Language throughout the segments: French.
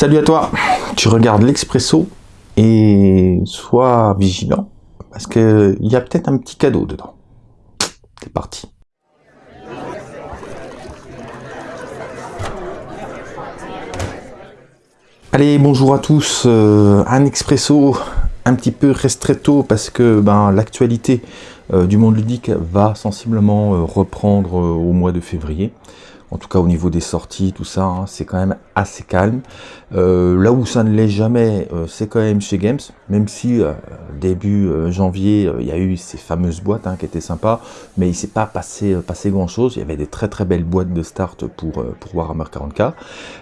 Salut à toi, tu regardes l'Expresso et sois vigilant parce qu'il y a peut-être un petit cadeau dedans. C'est parti. Allez, bonjour à tous. Euh, un expresso un petit peu restretto parce que ben, l'actualité euh, du monde ludique va sensiblement euh, reprendre au mois de février en tout cas au niveau des sorties, tout ça, hein, c'est quand même assez calme. Euh, là où ça ne l'est jamais, euh, c'est quand même chez Games, même si euh, début janvier, il y a eu ces fameuses boîtes hein, qui étaient sympas, mais il s'est pas passé, passé grand chose. Il y avait des très très belles boîtes de start pour, pour Warhammer 40k.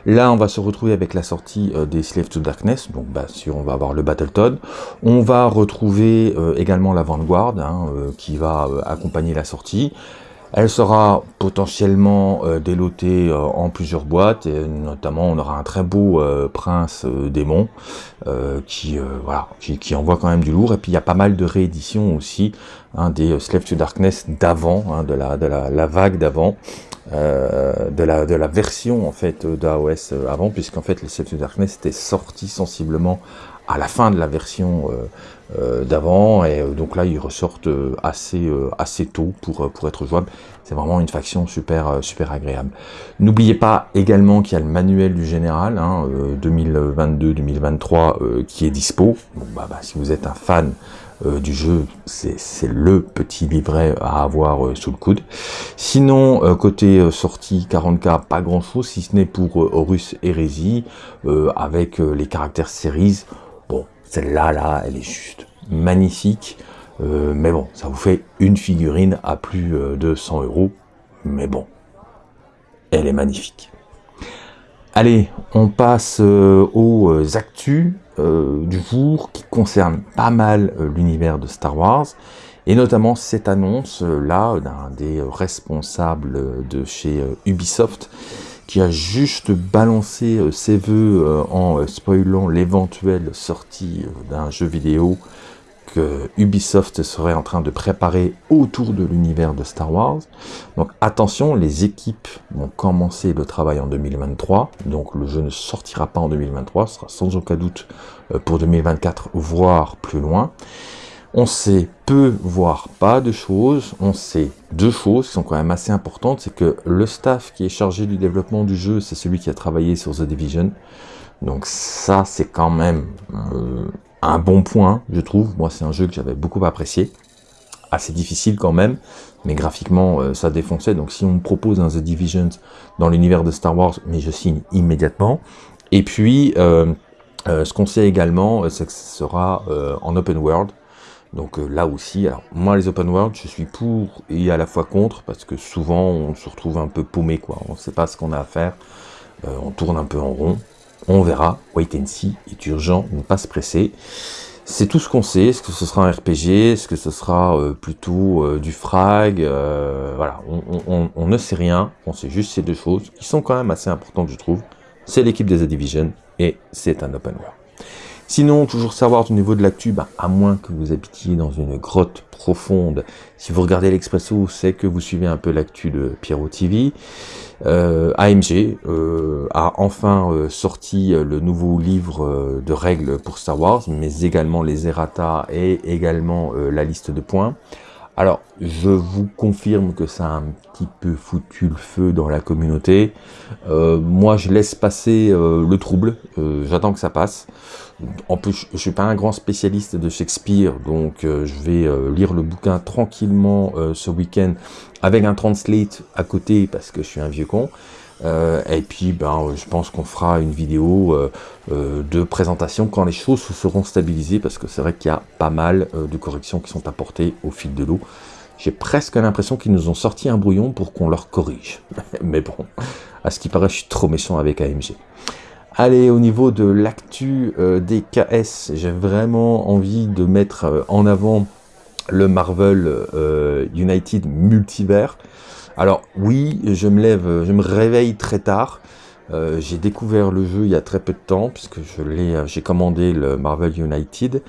Là, on va se retrouver avec la sortie des Slave to Darkness, donc bah, si on va avoir le Battletoad. On va retrouver également la Vanguard, hein, qui va accompagner la sortie. Elle sera potentiellement euh, délotée euh, en plusieurs boîtes, et notamment on aura un très beau euh, prince démon qui, envoie quand même du lourd. Et puis il y a pas mal de rééditions aussi hein, des Slave to Darkness d'avant, hein, de, la, vague d'avant. de, la, version en fait d'AOS avant, puisqu'en fait les Slave to Darkness étaient sortis sensiblement à la fin de la version euh, euh, d'avant, et euh, donc là ils ressortent assez, assez tôt pour, pour être jouables. C'est vraiment une faction super, super agréable. N'oubliez pas également qu'il y a le manuel du général, hein, 2022-2023, qui est dispo. Bon, bah, bah, si vous êtes un fan du jeu, c'est le petit livret à avoir sous le coude. Sinon, côté sortie 40k, pas grand chose, si ce n'est pour Horus Hérésie, avec les caractères series, celle-là, là, elle est juste magnifique. Euh, mais bon, ça vous fait une figurine à plus euh, de 100 euros. Mais bon, elle est magnifique. Allez, on passe euh, aux actus du jour qui concernent pas mal l'univers de Star Wars. Et notamment cette annonce-là d'un des responsables de chez Ubisoft qui a juste balancé euh, ses voeux euh, en euh, spoilant l'éventuelle sortie d'un jeu vidéo que Ubisoft serait en train de préparer autour de l'univers de Star Wars. Donc attention, les équipes vont commencer le travail en 2023, donc le jeu ne sortira pas en 2023, ce sera sans aucun doute pour 2024, voire plus loin. On sait peu, voire pas de choses. On sait deux choses qui sont quand même assez importantes. C'est que le staff qui est chargé du développement du jeu, c'est celui qui a travaillé sur The Division. Donc ça, c'est quand même euh, un bon point, je trouve. Moi, c'est un jeu que j'avais beaucoup apprécié. Assez difficile quand même, mais graphiquement, euh, ça défonçait. Donc si on me propose un The Division dans l'univers de Star Wars, mais je signe immédiatement. Et puis, euh, ce qu'on sait également, c'est que ce sera en open world. Donc euh, là aussi, alors moi les open world, je suis pour et à la fois contre, parce que souvent on se retrouve un peu paumé, quoi. On ne sait pas ce qu'on a à faire, euh, on tourne un peu en rond, on verra, wait and see, est urgent, ne pas se presser. C'est tout ce qu'on sait, est-ce que ce sera un RPG, est-ce que ce sera euh, plutôt du frag, voilà, on, ne sait rien, on sait juste ces deux choses, qui sont quand même assez importantes je trouve, c'est l'équipe des The Division, et c'est un open world. Sinon, toujours savoir au niveau de l'actu, bah, à moins que vous habitiez dans une grotte profonde, si vous regardez l'Expresso, c'est que vous suivez un peu l'actu de Pierrot TV. Euh, AMG euh, a enfin euh, sorti le nouveau livre de règles pour Star Wars, mais également les errata et également la liste de points. Alors, je vous confirme que ça a un petit peu foutu le feu dans la communauté. moi, je laisse passer le trouble. J'attends que ça passe. En plus, je suis pas un grand spécialiste de Shakespeare, donc euh, je vais euh, lire le bouquin tranquillement euh, ce week-end avec un translate à côté parce que je suis un vieux con. Et puis, ben, je pense qu'on fera une vidéo de présentation quand les choses se seront stabilisées parce que c'est vrai qu'il y a pas mal de corrections qui sont apportées au fil de l'eau. J'ai presque l'impression qu'ils nous ont sorti un brouillon pour qu'on leur corrige. Mais bon, à ce qui paraît, je suis trop méchant avec AMG. Allez, au niveau de l'actu euh, des KS, j'ai vraiment envie de mettre euh, en avant le Marvel euh, United Multivers. Alors oui, je me lève, je me réveille très tard. j'ai découvert le jeu il y a très peu de temps puisque je l'ai, j'ai commandé le Marvel United,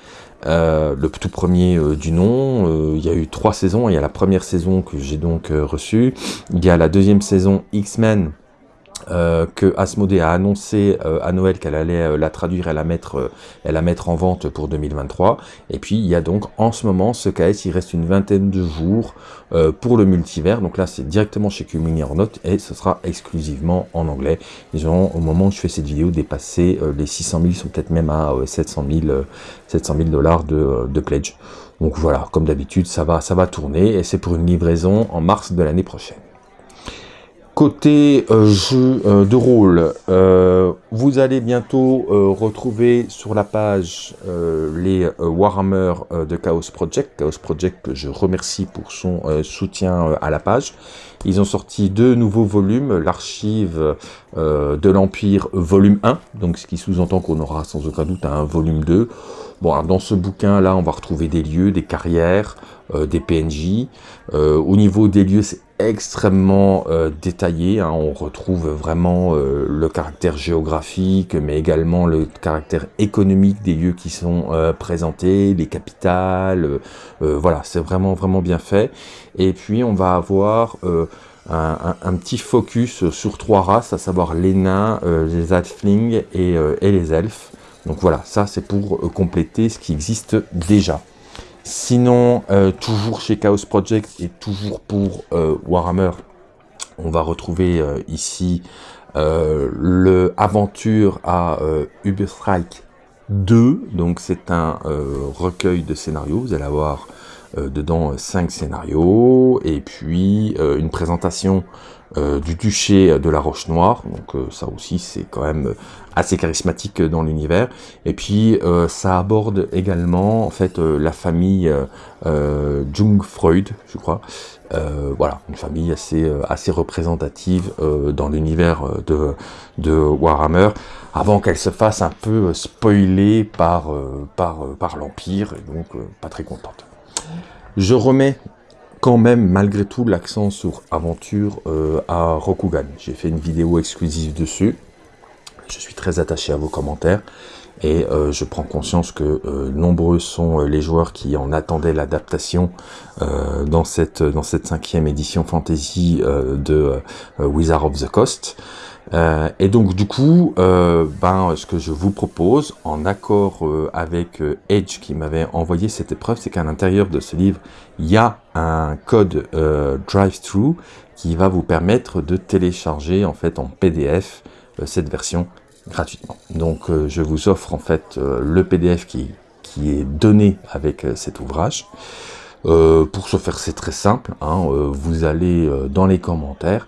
le tout premier du nom. il y a eu trois saisons. Il y a la première saison que j'ai donc reçue. Il y a la deuxième saison X-Men euh, que Asmodée a annoncé euh, à Noël qu'elle allait euh, la traduire et la mettre, et la mettre en vente pour 2023. Et puis il y a donc en ce moment ce KS, il reste une vingtaine de jours pour le multivers. Donc là c'est directement chez Kumini Note et ce sera exclusivement en anglais. Ils ont au moment où je fais cette vidéo dépassé les 600 000, ils sont peut-être même à 700 000 dollars de, de pledge. Donc voilà, comme d'habitude, ça va, ça va tourner et c'est pour une livraison en mars de l'année prochaine. Côté euh, jeu euh, de rôle, euh, vous allez bientôt retrouver sur la page les Warhammer de Chaos Project. Chaos Project que je remercie pour son soutien à la page. Ils ont sorti deux nouveaux volumes, l'archive de l'Empire volume 1, donc ce qui sous-entend qu'on aura sans aucun doute un volume 2. Bon, dans ce bouquin-là, on va retrouver des lieux, des carrières, des PNJ. au niveau des lieux, c'est extrêmement euh, détaillé. Hein. On retrouve vraiment euh, le caractère géographique, mais également le caractère économique des lieux qui sont euh, présentés, les capitales. voilà, c'est vraiment vraiment bien fait. Et puis on va avoir un, petit focus sur trois races, à savoir les nains, les halflings et, et les elfes. Donc voilà, ça c'est pour compléter ce qui existe déjà. Sinon, euh, toujours chez Chaos Project et toujours pour euh, Warhammer, on va retrouver euh, ici le Aventure à Uberstrike 2. Donc c'est un recueil de scénarios. Vous allez avoir dedans cinq scénarios et puis une présentation euh, du duché de la Roche Noire, donc euh, ça aussi c'est quand même assez charismatique dans l'univers. Et puis euh, ça aborde également en fait la famille Jung Freud, je crois. voilà, une famille assez assez représentative dans l'univers de, de Warhammer, avant qu'elle se fasse un peu spoiler par par par l'Empire, et donc pas très contente. Je remets quand même malgré tout l'accent sur aventure euh, à Rokugan. J'ai fait une vidéo exclusive dessus. Je suis très attaché à vos commentaires et euh, je prends conscience que euh, nombreux sont les joueurs qui en attendaient l'adaptation dans cette dans cette cinquième édition fantasy de Wizard of the Coast. Euh, et donc du coup, euh, ben, ce que je vous propose, en accord euh, avec Edge qui m'avait envoyé cette épreuve, c'est qu'à l'intérieur de ce livre, il y a un code drive-through qui va vous permettre de télécharger en fait en PDF cette version gratuitement. Donc je vous offre en fait le PDF qui, qui est donné avec cet ouvrage. pour ce faire, c'est très simple. Hein, vous allez dans les commentaires,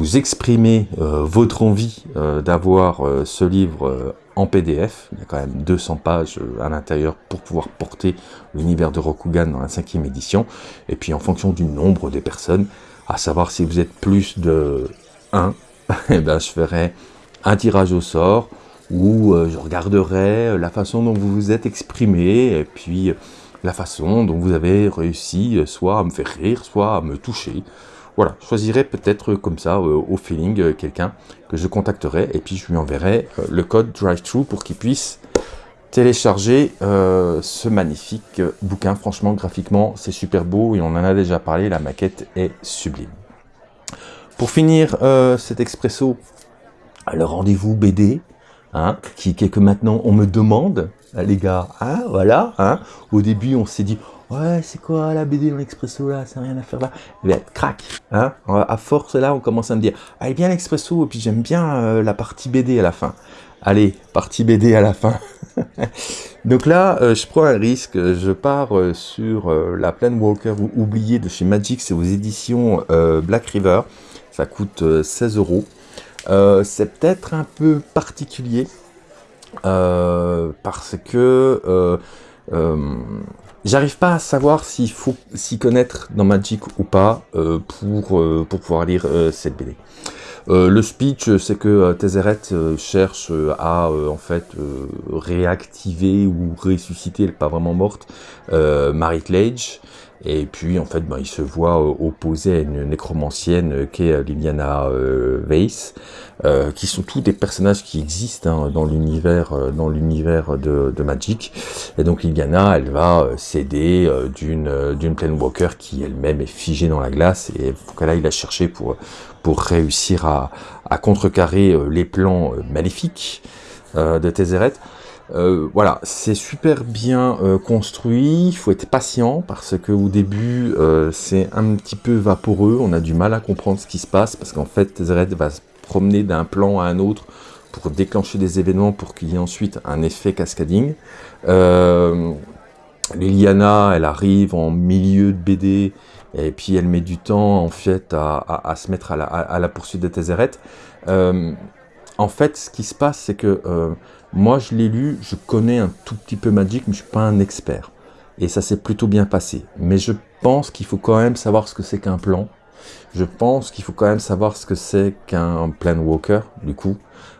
vous exprimez euh, votre envie euh, d'avoir euh, ce livre en PDF. Il y a quand même 200 pages à l'intérieur pour pouvoir porter l'univers de Rokugan dans la cinquième édition. Et puis en fonction du nombre des personnes, à savoir si vous êtes plus de 1, eh ben, je ferai un tirage au sort où je regarderai la façon dont vous vous êtes exprimé et puis la façon dont vous avez réussi soit à me faire rire, soit à me toucher. Voilà, je choisirai peut-être comme ça, euh, au feeling, euh, quelqu'un que je contacterai, et puis je lui enverrai euh, le code drive-thru pour qu'il puisse télécharger ce magnifique bouquin. Franchement, graphiquement, c'est super beau, et on en a déjà parlé, la maquette est sublime. Pour finir cet expresso, le rendez-vous BD, hein, qui, qui que maintenant on me demande, les gars, hein, voilà, hein. au début on s'est dit, ouais, c'est quoi la BD dans l'expresso là, c'est rien à faire là. Et bien, crac, hein, à force là, on commence à me dire, allez bien l'expresso, et puis j'aime bien euh, la partie BD à la fin. Allez, partie BD à la fin. Donc là, euh, je prends un risque, je pars euh, sur la Walker oubliée de chez Magic, c'est aux éditions Black River, ça coûte 16 euros. C'est peut-être un peu particulier, parce que J'arrive pas à savoir s'il faut s'y connaître dans Magic ou pas euh, pour, euh, pour pouvoir lire euh, cette BD. le speech, c'est que Tézéret cherche à en fait réactiver ou ressusciter, elle n'est pas vraiment morte, Marit Lage. Et puis, en fait, ben, il se voit euh, opposé à une nécromancienne euh, qui est euh, Liliana Weiss, qui sont tous des personnages qui existent hein, dans l'univers dans l'univers de, Magic. Et donc, Liliana, elle va s'aider d'une d'une Walker qui elle-même est figée dans la glace et qu'elle aille la chercher pour pour réussir à, à contrecarrer les plans maléfiques de Tézéret. Euh, voilà, c'est super bien euh, construit, il faut être patient parce que au début euh, c'est un petit peu vaporeux, on a du mal à comprendre ce qui se passe parce qu'en fait Zred va se promener d'un plan à un autre pour déclencher des événements pour qu'il y ait ensuite un effet cascading. Liliana, elle arrive en milieu de BD et puis elle met du temps en fait à, se mettre à la, poursuite de Tézéret. En fait, ce qui se passe, c'est que moi, je l'ai lu, je connais un tout petit peu Magic, mais je suis pas un expert. Et ça s'est plutôt bien passé. Mais je pense qu'il faut quand même savoir ce que c'est qu'un plan. Je pense qu'il faut quand même savoir ce que c'est qu'un Planewalker, du coup.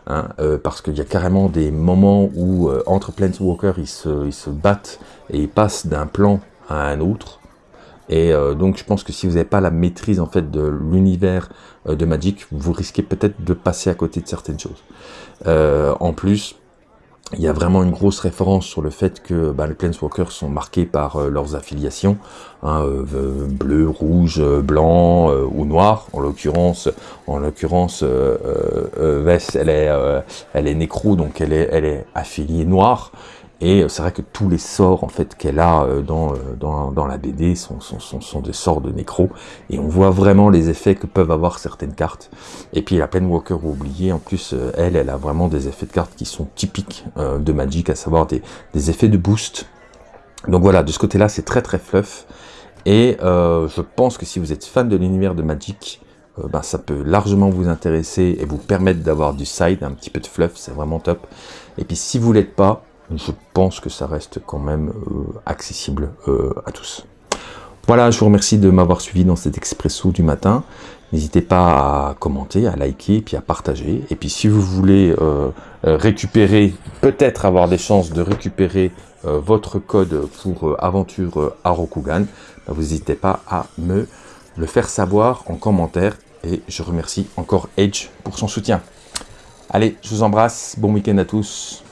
Hein, euh, parce qu'il y a carrément des moments où, euh, entre Planewalker, ils ils se battent et ils passent d'un plan à un autre. Et euh, donc je pense que si vous n'avez pas la maîtrise en fait de l'univers de Magic, vous risquez peut-être de passer à côté de certaines choses. en plus, il y a vraiment une grosse référence sur le fait que bah, les Planeswalkers sont marqués par euh, leurs affiliations, hein, euh, bleu, rouge, blanc euh, ou noir. En l'occurrence, en l'occurrence, Vess, elle est, elle est nécro, donc elle est, elle est affiliée noire. Et c'est vrai que tous les sorts qu'elle a euh, dans, euh, dans, la BD sont, des sorts de nécro. Et on voit vraiment les effets que peuvent avoir certaines cartes. Et puis la Walker oubliée, en plus, euh, elle, elle a vraiment des effets de cartes qui sont typiques de Magic, à savoir des, effets de boost. Donc voilà, de ce côté-là, c'est très très fluff. Et je pense que si vous êtes fan de l'univers de Magic, ben, ça peut largement vous intéresser et vous permettre d'avoir du side, un petit peu de fluff, c'est vraiment top. Et puis si vous l'êtes pas, je pense que ça reste quand même euh, accessible euh, à tous. Voilà, je vous remercie de m'avoir suivi dans cet expresso du matin. N'hésitez pas à commenter, à liker, puis à partager. Et puis si vous voulez euh, récupérer, peut-être avoir des chances de récupérer votre code pour aventure à Rokugan, bah, vous n'hésitez pas à me le faire savoir en commentaire. Et je remercie encore Edge pour son soutien. Allez, je vous embrasse, bon week-end à tous.